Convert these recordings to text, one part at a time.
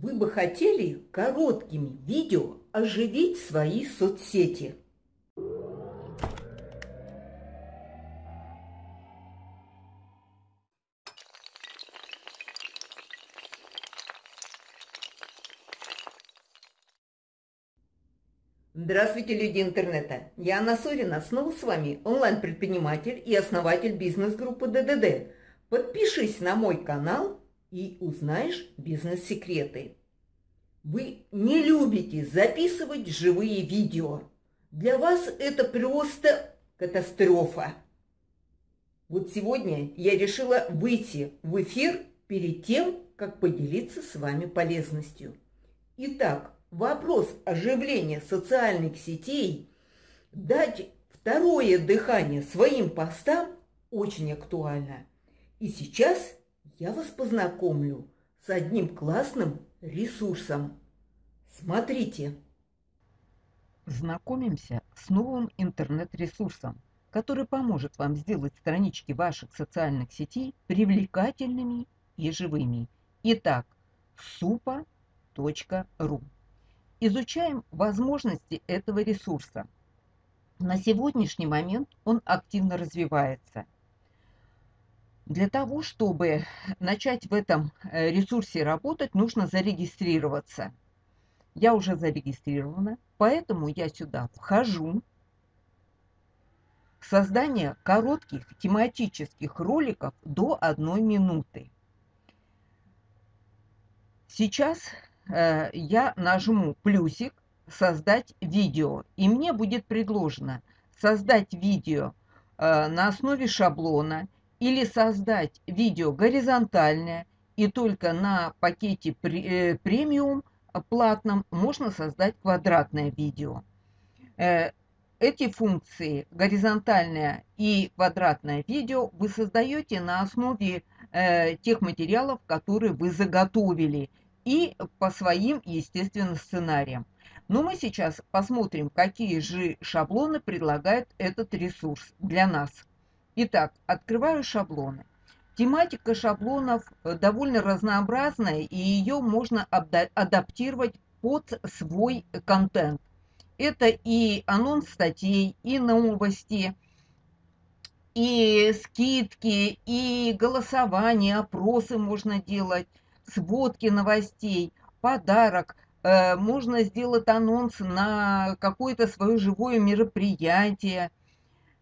Вы бы хотели короткими видео оживить свои соцсети? Здравствуйте, люди интернета! Я Анна Сорина, снова с вами, онлайн-предприниматель и основатель бизнес-группы ДДД. Подпишись на мой канал и узнаешь бизнес-секреты. Вы не любите записывать живые видео. Для вас это просто катастрофа. Вот сегодня я решила выйти в эфир перед тем, как поделиться с вами полезностью. Итак, вопрос оживления социальных сетей, дать второе дыхание своим постам очень актуально. И сейчас я вас познакомлю с одним классным ресурсом. Смотрите. Знакомимся с новым интернет-ресурсом, который поможет вам сделать странички ваших социальных сетей привлекательными и живыми. Итак, supa.ru. Изучаем возможности этого ресурса. На сегодняшний момент он активно развивается – для того, чтобы начать в этом э, ресурсе работать, нужно зарегистрироваться. Я уже зарегистрирована, поэтому я сюда вхожу. Создание коротких тематических роликов до одной минуты. Сейчас э, я нажму плюсик «Создать видео», и мне будет предложено создать видео э, на основе шаблона – или создать видео горизонтальное, и только на пакете э, премиум платном можно создать квадратное видео. Э, эти функции, горизонтальное и квадратное видео, вы создаете на основе э, тех материалов, которые вы заготовили, и по своим, естественно, сценариям. Но мы сейчас посмотрим, какие же шаблоны предлагает этот ресурс для нас. Итак, открываю шаблоны. Тематика шаблонов э, довольно разнообразная, и ее можно адаптировать под свой контент. Это и анонс статей, и новости, и скидки, и голосование, опросы можно делать, сводки новостей, подарок. Э, можно сделать анонс на какое-то свое живое мероприятие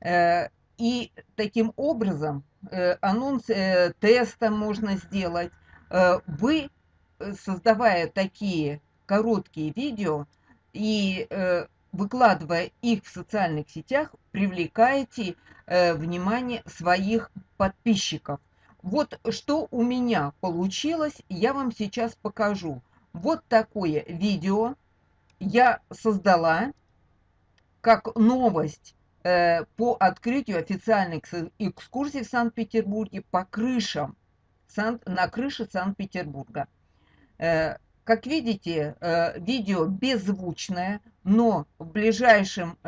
э, и таким образом э, анонс э, теста можно сделать. Э, вы, создавая такие короткие видео и выкладывая их в социальных сетях, привлекаете внимание своих подписчиков. Вот что у меня получилось, я вам сейчас покажу. Вот такое видео я создала как новость по открытию официальных экскурсий в Санкт-Петербурге по крышам, на крыше Санкт-Петербурга. Э, как видите, э, видео беззвучное, но в ближайшем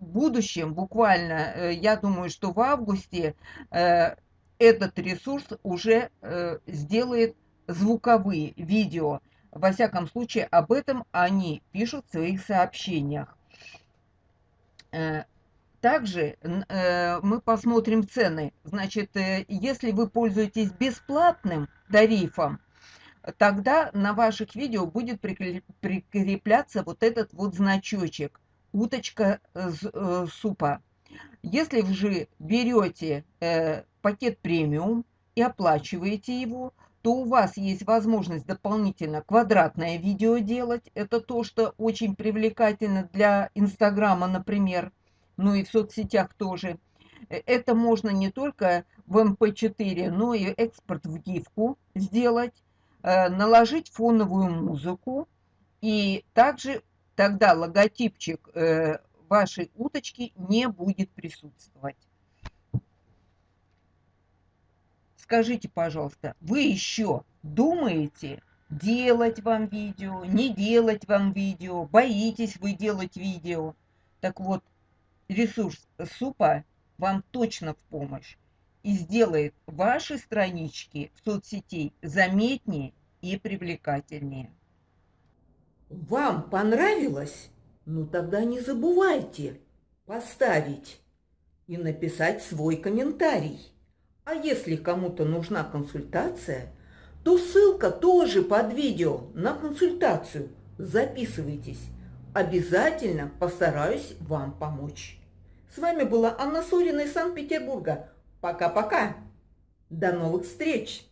будущем, буквально, я думаю, что в августе, этот ресурс уже сделает звуковые видео. Во всяком случае, об этом они пишут в своих сообщениях. Также э, мы посмотрим цены. Значит, э, если вы пользуетесь бесплатным тарифом, тогда на ваших видео будет прикрепляться вот этот вот значочек «Уточка э, супа». Если же берете э, пакет премиум и оплачиваете его, то у вас есть возможность дополнительно квадратное видео делать. Это то, что очень привлекательно для Инстаграма, например ну и в соцсетях тоже. Э, это можно не только в MP4, эм но и экспорт в гифку сделать, э, наложить фоновую музыку, и также тогда логотипчик э, вашей уточки не будет присутствовать. Скажите, пожалуйста, вы еще думаете, делать вам видео, не делать вам видео, боитесь вы делать видео? Так вот, ресурс супа вам точно в помощь и сделает ваши странички в соцсетей заметнее и привлекательнее. Вам понравилось? Ну тогда не забывайте поставить и написать свой комментарий. А если кому-то нужна консультация, то ссылка тоже под видео на консультацию. Записывайтесь. Обязательно постараюсь вам помочь. С вами была Анна Сурина из Санкт-Петербурга. Пока-пока. До новых встреч!